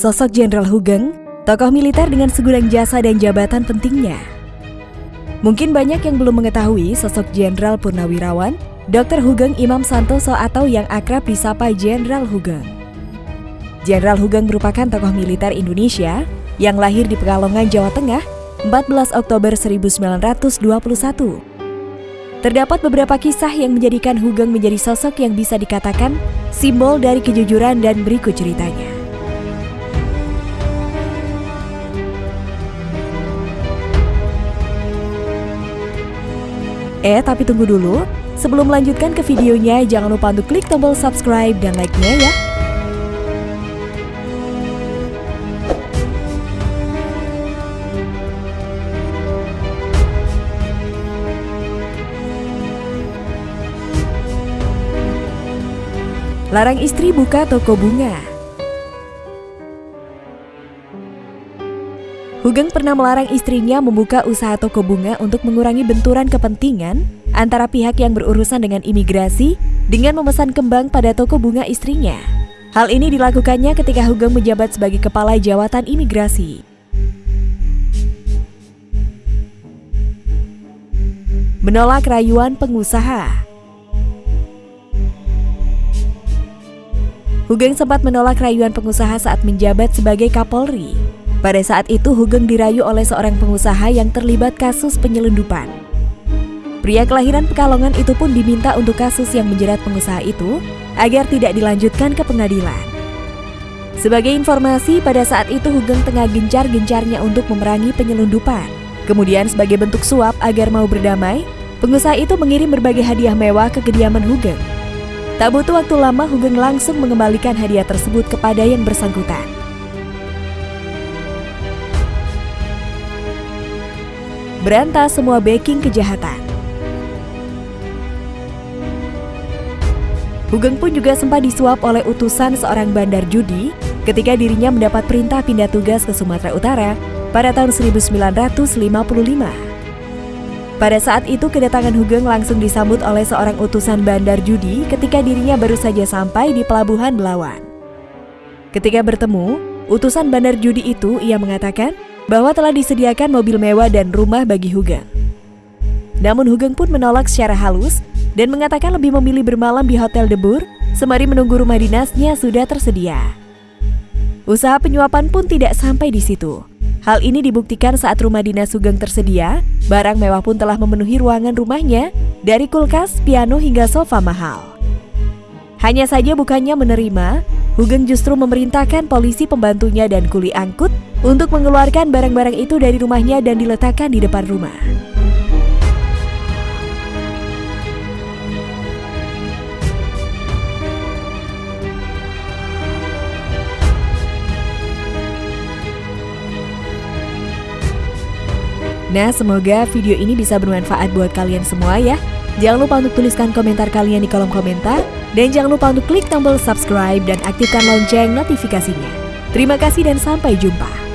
Sosok Jenderal Hugeng, tokoh militer dengan segudang jasa dan jabatan pentingnya. Mungkin banyak yang belum mengetahui sosok Jenderal Purnawirawan, Dr. Hugeng Imam Santoso atau yang akrab disapa Jenderal Hugeng. Jenderal Hugeng merupakan tokoh militer Indonesia yang lahir di Pekalongan, Jawa Tengah, 14 Oktober 1921. Terdapat beberapa kisah yang menjadikan Hugeng menjadi sosok yang bisa dikatakan simbol dari kejujuran dan berikut ceritanya. Eh, tapi tunggu dulu. Sebelum melanjutkan ke videonya, jangan lupa untuk klik tombol subscribe dan like-nya ya. Larang istri buka toko bunga. Hugeng pernah melarang istrinya membuka usaha toko bunga untuk mengurangi benturan kepentingan antara pihak yang berurusan dengan imigrasi dengan memesan kembang pada toko bunga istrinya. Hal ini dilakukannya ketika Hugeng menjabat sebagai kepala jawatan imigrasi. Menolak rayuan pengusaha. Hugeng sempat menolak rayuan pengusaha saat menjabat sebagai Kapolri. Pada saat itu Hugeng dirayu oleh seorang pengusaha yang terlibat kasus penyelundupan. Pria kelahiran Pekalongan itu pun diminta untuk kasus yang menjerat pengusaha itu agar tidak dilanjutkan ke pengadilan. Sebagai informasi, pada saat itu Hugeng tengah gencar-gencarnya untuk memerangi penyelundupan. Kemudian sebagai bentuk suap agar mau berdamai, pengusaha itu mengirim berbagai hadiah mewah ke kediaman Hugeng. Tak butuh waktu lama, Hugeng langsung mengembalikan hadiah tersebut kepada yang bersangkutan. Berantas semua backing kejahatan. Hugeng pun juga sempat disuap oleh utusan seorang bandar judi ketika dirinya mendapat perintah pindah tugas ke Sumatera Utara pada tahun 1955. Pada saat itu kedatangan Hugeng langsung disambut oleh seorang utusan bandar judi ketika dirinya baru saja sampai di pelabuhan Belawan. Ketika bertemu, utusan bandar judi itu ia mengatakan bahwa telah disediakan mobil mewah dan rumah bagi Hugeng. Namun Hugeng pun menolak secara halus dan mengatakan lebih memilih bermalam di Hotel Debur sembari menunggu rumah dinasnya sudah tersedia. Usaha penyuapan pun tidak sampai di situ. Hal ini dibuktikan saat rumah dinas Hugeng tersedia, barang mewah pun telah memenuhi ruangan rumahnya dari kulkas, piano hingga sofa mahal. Hanya saja bukannya menerima, Hugeng justru memerintahkan polisi pembantunya dan kuli angkut untuk mengeluarkan barang-barang itu dari rumahnya dan diletakkan di depan rumah. Nah, semoga video ini bisa bermanfaat buat kalian semua ya. Jangan lupa untuk tuliskan komentar kalian di kolom komentar. Dan jangan lupa untuk klik tombol subscribe dan aktifkan lonceng notifikasinya. Terima kasih dan sampai jumpa.